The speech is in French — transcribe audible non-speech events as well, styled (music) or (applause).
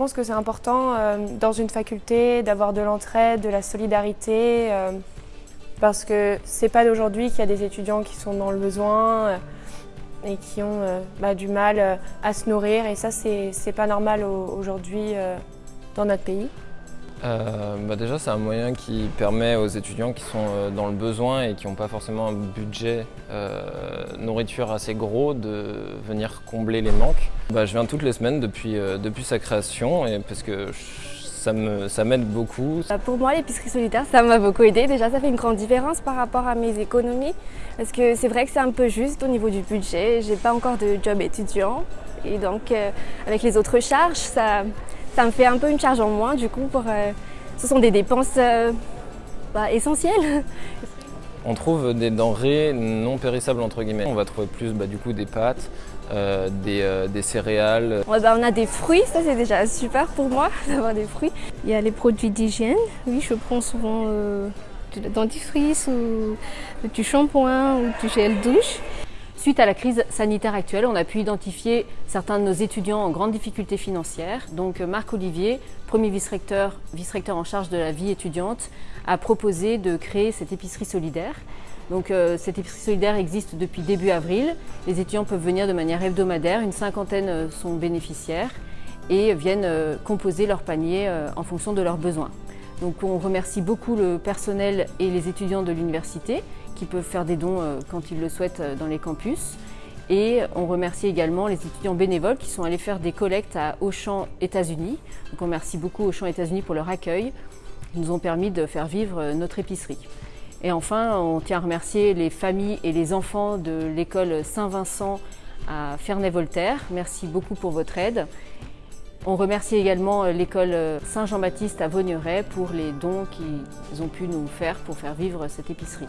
pense que c'est important euh, dans une faculté d'avoir de l'entraide, de la solidarité, euh, parce que c'est pas d'aujourd'hui qu'il y a des étudiants qui sont dans le besoin euh, et qui ont bah, du mal à se nourrir et ça c'est pas normal aujourd'hui dans notre pays. bah déjà c'est un moyen qui permet aux étudiants qui sont dans le besoin et qui n'ont pas forcément un budget nourriture assez gros de venir combler les manques. Bah, je viens toutes les semaines depuis, euh, depuis sa création et parce que ça m'aide beaucoup. Bah, pour moi, l'épicerie solidaire, ça m'a beaucoup aidé. Déjà, ça fait une grande différence par rapport à mes économies. Parce que c'est vrai que c'est un peu juste au niveau du budget. J'ai pas encore de job étudiant. Et donc, euh, avec les autres charges, ça, ça me fait un peu une charge en moins. Du coup, pour, euh, ce sont des dépenses bah, essentielles. (laughs) On trouve des denrées non périssables entre guillemets. On va trouver plus bah, du coup des pâtes, euh, euh, des, céréales. Bah, on a des fruits, ça c'est déjà super pour moi (laughs) d'avoir des fruits. Il y a les produits d'hygiène, oui je prends souvent euh, du dentifrice ou du shampoing ou du gel douche. Suite à la crise sanitaire actuelle, on a pu identifier certains de nos étudiants en grande difficulté financière. Donc Marc Olivier, premier vice-recteur vice -recteur en charge de la vie étudiante, a proposé de créer cette épicerie solidaire. Donc euh, cette épicerie solidaire existe depuis début avril. Les étudiants peuvent venir de manière hebdomadaire, une cinquantaine euh, sont bénéficiaires et viennent euh, composer leur panier en fonction de leurs besoins. Donc on remercie beaucoup le personnel et les étudiants de l'université qui peuvent faire des dons quand ils le souhaitent dans les campus. Et on remercie également les étudiants bénévoles qui sont allés faire des collectes à Auchan États-Unis. Donc on remercie beaucoup Auchan États-Unis pour leur accueil. Ils nous ont permis de faire vivre notre épicerie. Et enfin, on tient à remercier les familles et les enfants de l'école Saint-Vincent à Ferney-Voltaire. Merci beaucoup pour votre aide. On remercie également l'école Saint-Jean-Baptiste à Vaugneray pour les dons qu'ils ont pu nous faire pour faire vivre cette épicerie.